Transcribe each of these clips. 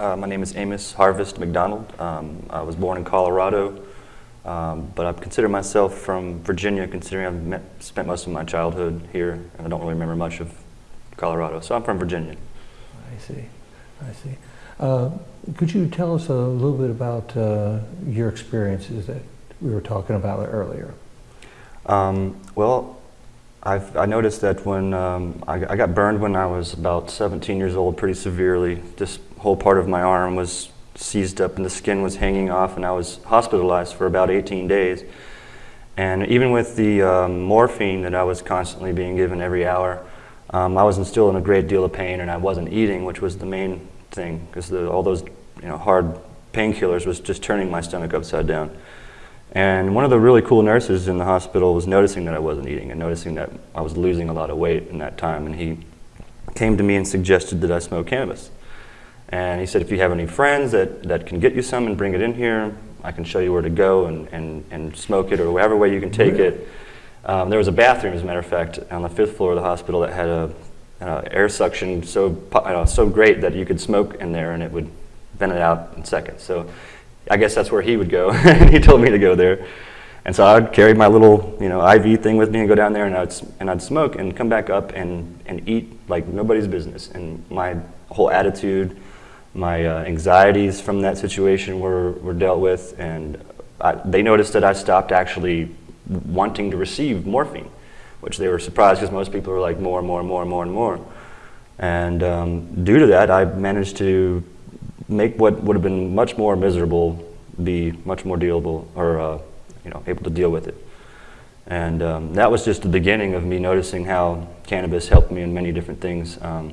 Uh, my name is Amos Harvest McDonald. Um, I was born in Colorado, um, but I consider myself from Virginia, considering I've met, spent most of my childhood here, and I don't really remember much of Colorado. So I'm from Virginia. I see, I see. Uh, could you tell us a little bit about uh, your experiences that we were talking about earlier? Um, well, I've, I noticed that when um, I, I, got burned when I was about 17 years old pretty severely. This whole part of my arm was seized up and the skin was hanging off and I was hospitalized for about 18 days. And even with the um, morphine that I was constantly being given every hour, um, I was still in a great deal of pain and I wasn't eating, which was the main thing because all those you know, hard painkillers was just turning my stomach upside down. And one of the really cool nurses in the hospital was noticing that I wasn't eating and noticing that I was losing a lot of weight in that time. And he came to me and suggested that I smoke cannabis. And he said, if you have any friends that, that can get you some and bring it in here, I can show you where to go and, and, and smoke it or whatever way you can take really? it. Um, there was a bathroom, as a matter of fact, on the fifth floor of the hospital that had a, uh, air suction so, uh, so great that you could smoke in there and it would vent it out in seconds. So I guess that's where he would go. and he told me to go there. And so I'd carry my little, you know, IV thing with me and go down there and I'd, and I'd smoke and come back up and, and eat like nobody's business. And my whole attitude, my uh, anxieties from that situation were, were dealt with. And I, they noticed that I stopped actually wanting to receive morphine, which they were surprised because most people are like more and more and more and more and more. And um, due to that, I managed to make what would have been much more miserable be much more dealable or uh, you know able to deal with it. And um, that was just the beginning of me noticing how cannabis helped me in many different things. Um,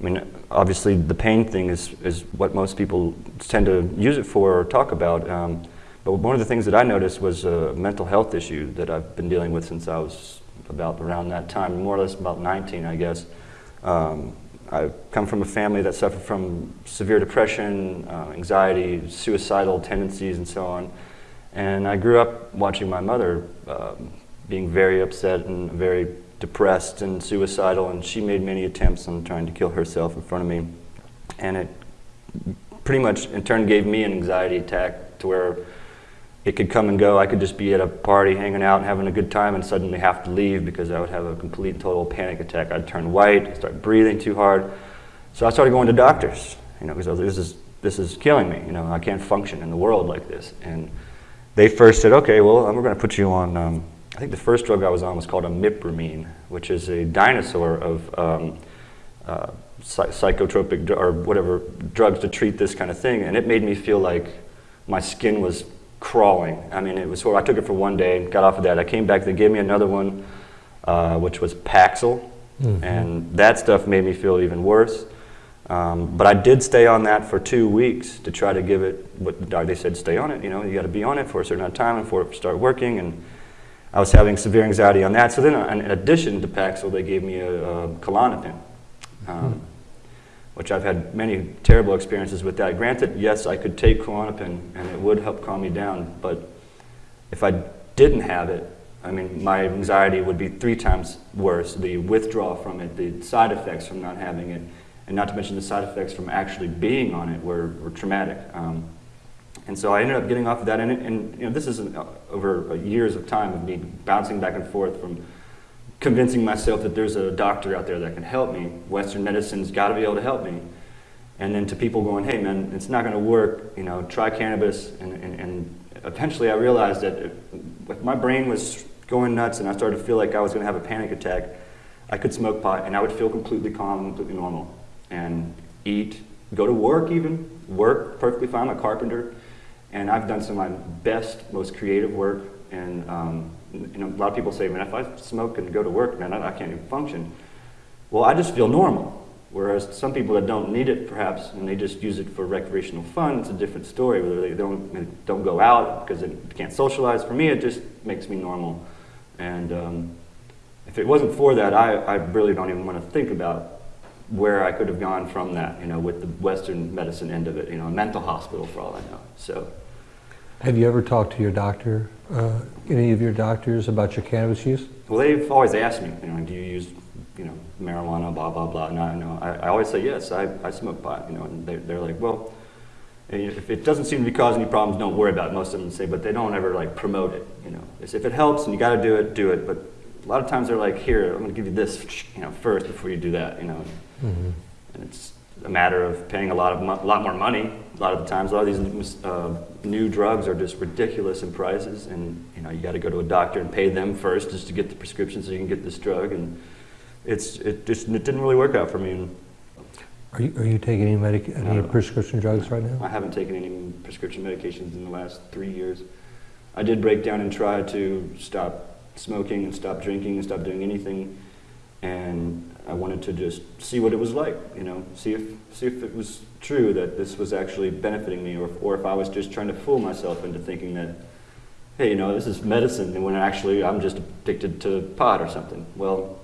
I mean, obviously the pain thing is, is what most people tend to use it for or talk about. Um, but one of the things that I noticed was a mental health issue that I've been dealing with since I was about around that time, more or less about 19, I guess. Um, I come from a family that suffered from severe depression, uh, anxiety, suicidal tendencies, and so on. And I grew up watching my mother um, being very upset and very depressed and suicidal, and she made many attempts on trying to kill herself in front of me. And it pretty much, in turn, gave me an anxiety attack to where it could come and go. I could just be at a party hanging out and having a good time and suddenly have to leave because I would have a complete and total panic attack. I'd turn white, start breathing too hard. So I started going to doctors, you know, because this is, this is killing me. You know, I can't function in the world like this. And they first said, okay, well, we're going to put you on, um, I think the first drug I was on was called imipramine, which is a dinosaur of um, uh, psychotropic or whatever drugs to treat this kind of thing. And it made me feel like my skin was crawling. I mean, it was I took it for one day, got off of that. I came back, they gave me another one, uh, which was Paxil, mm -hmm. and that stuff made me feel even worse. Um, but I did stay on that for two weeks to try to give it what they said, stay on it, you know, you got to be on it for a certain amount of time and for it to start working. And I was having severe anxiety on that. So then, in addition to Paxil, they gave me a, a Klonopin. Um, mm -hmm which I've had many terrible experiences with that. Granted, yes, I could take Klonopin and it would help calm me down, but if I didn't have it, I mean, my anxiety would be three times worse. The withdrawal from it, the side effects from not having it, and not to mention the side effects from actually being on it were, were traumatic. Um, and so I ended up getting off of that, and, and you know, this is an, uh, over years of time of me bouncing back and forth from convincing myself that there's a doctor out there that can help me. Western medicine's got to be able to help me. And then to people going, hey man, it's not going to work, you know, try cannabis. And, and, and eventually I realized that if my brain was going nuts and I started to feel like I was going to have a panic attack, I could smoke pot and I would feel completely calm, completely normal. And eat, go to work even, work perfectly fine, I'm a carpenter. And I've done some of my best, most creative work and um, you know, a lot of people say, man, if I smoke and go to work, man, I, I can't even function. Well, I just feel normal. Whereas some people that don't need it, perhaps, and they just use it for recreational fun, it's a different story. Whether they don't, don't go out because they can't socialize. For me, it just makes me normal. And um, if it wasn't for that, I, I really don't even want to think about where I could have gone from that, you know, with the Western medicine end of it, you know, a mental hospital for all I know. So. Have you ever talked to your doctor, uh, any of your doctors about your cannabis use? Well, they've always asked me, you know, do you use you know, marijuana, blah, blah, blah. And I, know, I, I always say, yes, I, I smoke pot, you know, and they're, they're like, well, if it doesn't seem to be causing any problems, don't worry about it. Most of them say, but they don't ever like promote it, you know. It's, if it helps and you got to do it, do it. But a lot of times they're like, here, I'm going to give you this, you know, first before you do that, you know. Mhm. And it's a matter of paying a lot of a lot more money. A lot of the times, a lot of these uh, new drugs are just ridiculous in prices, and you know you got to go to a doctor and pay them first just to get the prescription so you can get this drug. And it's it just it didn't really work out for me. And Are you, are you taking any medic, any prescription drugs right now? I haven't taken any prescription medications in the last three years. I did break down and try to stop smoking and stop drinking and stop doing anything, and I wanted to just see what it was like, you know, see if see if it was true that this was actually benefiting me, or or if I was just trying to fool myself into thinking that, hey, you know, this is medicine, and when actually I'm just addicted to pot or something. Well,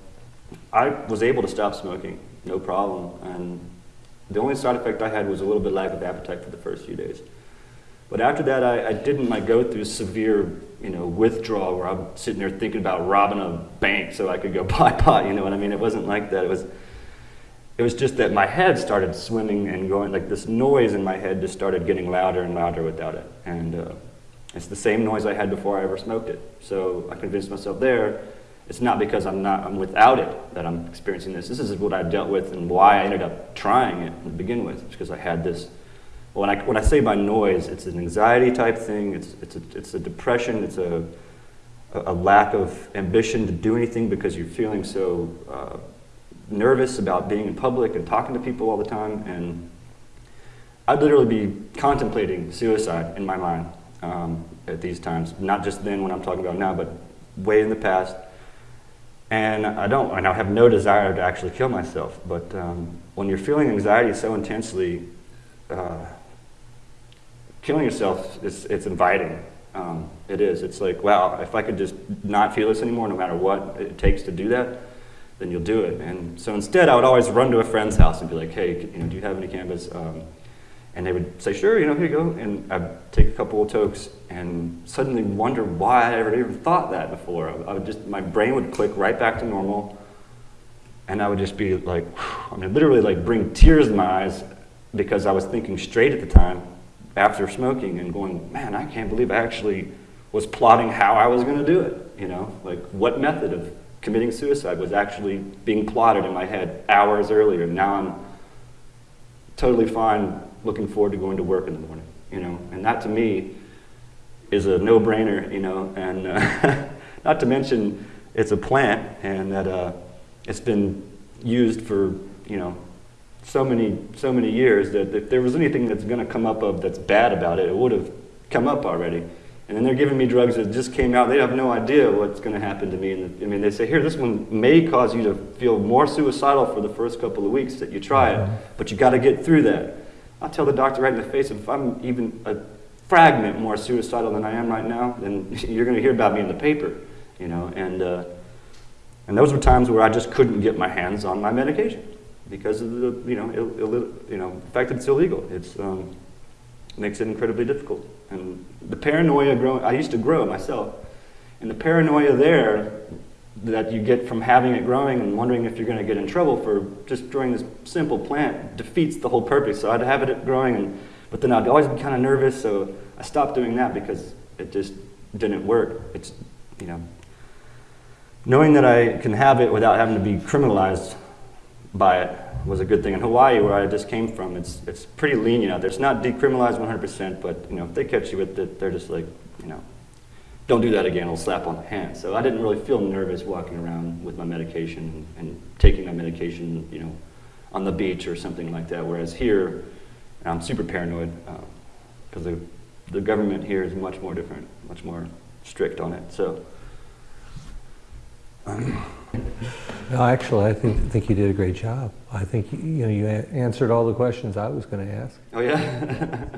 I was able to stop smoking, no problem, and the only side effect I had was a little bit lack of appetite for the first few days. But after that, I, I didn't like go through severe, you know, withdrawal where I'm sitting there thinking about robbing a bank so I could go buy pot. You know what I mean? It wasn't like that. It was, it was just that my head started swimming and going like this noise in my head just started getting louder and louder without it. And uh, it's the same noise I had before I ever smoked it. So I convinced myself there. It's not because I'm not I'm without it that I'm experiencing this. This is what I dealt with and why I ended up trying it to begin with. It's because I had this when I, when I say by noise, it's an anxiety type thing, it's, it's, a, it's a depression, it's a, a lack of ambition to do anything because you're feeling so uh, nervous about being in public and talking to people all the time. And I'd literally be contemplating suicide in my mind um, at these times, not just then when I'm talking about now, but way in the past. And I don't, and I have no desire to actually kill myself. But um, when you're feeling anxiety so intensely, uh, killing yourself is it's inviting. Um, it is. It's like, wow, if I could just not feel this anymore, no matter what it takes to do that, then you'll do it. And so instead, I would always run to a friend's house and be like, hey, you know, do you have any cannabis? Um, and they would say, sure, you know, here you go. And I'd take a couple of tokes and suddenly wonder why I ever even thought that before. I would just, my brain would click right back to normal. And I would just be like, I mean, literally like bring tears in my eyes because I was thinking straight at the time after smoking and going, man, I can't believe I actually was plotting how I was going to do it. You know, like what method of committing suicide was actually being plotted in my head hours earlier. Now I'm totally fine looking forward to going to work in the morning, you know, and that to me is a no-brainer, you know, and uh, not to mention it's a plant and that uh, it's been used for, you know, so many, so many years that if there was anything that's going to come up of that's bad about it, it would have come up already. And then they're giving me drugs that just came out. They have no idea what's going to happen to me. And I mean, they say, here, this one may cause you to feel more suicidal for the first couple of weeks that you try it, but you got to get through that. I'll tell the doctor right in the face, if I'm even a fragment more suicidal than I am right now, then you're going to hear about me in the paper, you know. And uh, and those were times where I just couldn't get my hands on my medication because of the you know you know the fact that it's illegal. It's um, makes it incredibly difficult. And the paranoia growing, I used to grow it myself, and the paranoia there that you get from having it growing and wondering if you're going to get in trouble for just growing this simple plant defeats the whole purpose. So I'd have it growing, and, but then I'd always be kind of nervous, so I stopped doing that because it just didn't work. It's, you know, knowing that I can have it without having to be criminalized by it was a good thing. In Hawaii, where I just came from, it's, it's pretty lenient out there. It's not decriminalized 100%, but you know, if they catch you with it, they're just like, you know, don't do that again, it'll slap on the hand. So I didn't really feel nervous walking around with my medication and taking my medication, you know, on the beach or something like that. Whereas here, I'm super paranoid um, because the, the government here is much more different, much more strict on it. So. No, actually, I think, think you did a great job. I think, you know, you answered all the questions I was going to ask. Oh yeah.